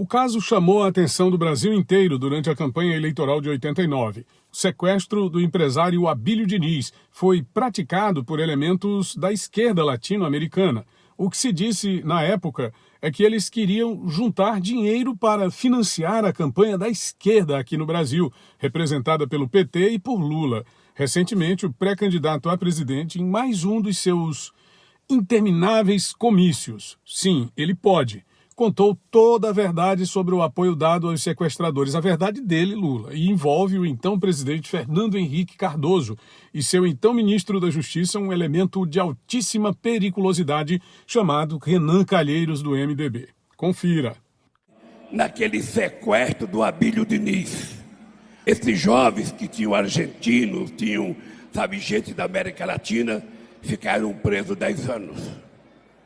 O caso chamou a atenção do Brasil inteiro durante a campanha eleitoral de 89. O sequestro do empresário Abílio Diniz foi praticado por elementos da esquerda latino-americana. O que se disse na época é que eles queriam juntar dinheiro para financiar a campanha da esquerda aqui no Brasil, representada pelo PT e por Lula. Recentemente, o pré-candidato a presidente em mais um dos seus intermináveis comícios. Sim, ele pode contou toda a verdade sobre o apoio dado aos sequestradores, a verdade dele, Lula, e envolve o então presidente Fernando Henrique Cardoso e seu então ministro da Justiça, um elemento de altíssima periculosidade chamado Renan Calheiros do MDB. Confira. Naquele sequestro do Abílio Diniz, esses jovens que tinham argentinos, tinham, sabe, gente da América Latina, ficaram presos 10 anos.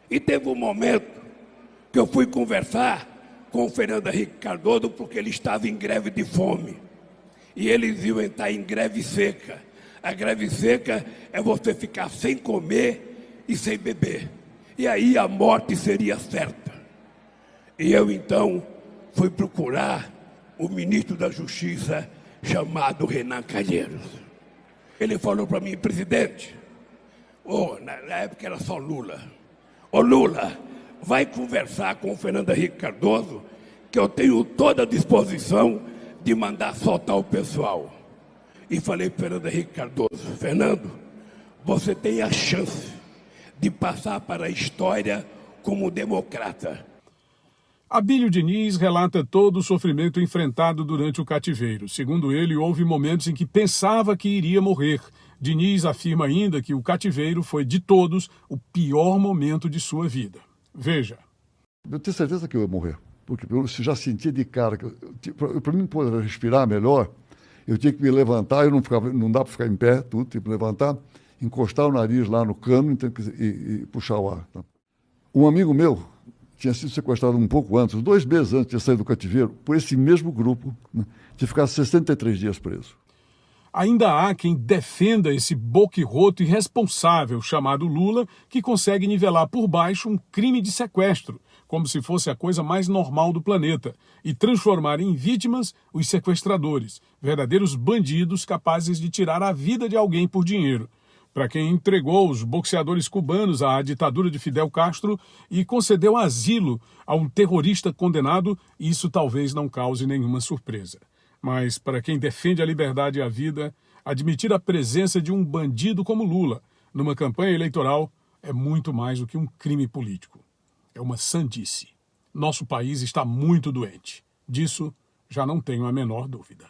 E teve um momento que eu fui conversar com o Fernando Henrique Cardoso porque ele estava em greve de fome. E eles iam entrar em greve seca. A greve seca é você ficar sem comer e sem beber. E aí a morte seria certa. E eu então fui procurar o ministro da Justiça chamado Renan Calheiros. Ele falou para mim, presidente, oh, na época era só Lula. Ô oh, Lula, vai conversar com o Fernando Henrique Cardoso, que eu tenho toda a disposição de mandar soltar o pessoal. E falei para Fernando Henrique Cardoso, Fernando, você tem a chance de passar para a história como democrata. Abílio Diniz relata todo o sofrimento enfrentado durante o cativeiro. Segundo ele, houve momentos em que pensava que iria morrer. Diniz afirma ainda que o cativeiro foi, de todos, o pior momento de sua vida. Veja. Eu tenho certeza que eu ia morrer, porque eu já sentia de cara que para mim poder respirar melhor, eu tinha que me levantar, eu não ficava, não dá para ficar em pé, tudo, tipo levantar, encostar o nariz lá no cano e, e puxar o ar. Tá? Um amigo meu tinha sido sequestrado um pouco antes, dois meses antes de sair do cativeiro, por esse mesmo grupo, né, de ficar 63 dias preso. Ainda há quem defenda esse boquirroto irresponsável chamado Lula, que consegue nivelar por baixo um crime de sequestro, como se fosse a coisa mais normal do planeta, e transformar em vítimas os sequestradores, verdadeiros bandidos capazes de tirar a vida de alguém por dinheiro. Para quem entregou os boxeadores cubanos à ditadura de Fidel Castro e concedeu asilo a um terrorista condenado, isso talvez não cause nenhuma surpresa. Mas para quem defende a liberdade e a vida, admitir a presença de um bandido como Lula numa campanha eleitoral é muito mais do que um crime político. É uma sandice. Nosso país está muito doente. Disso já não tenho a menor dúvida.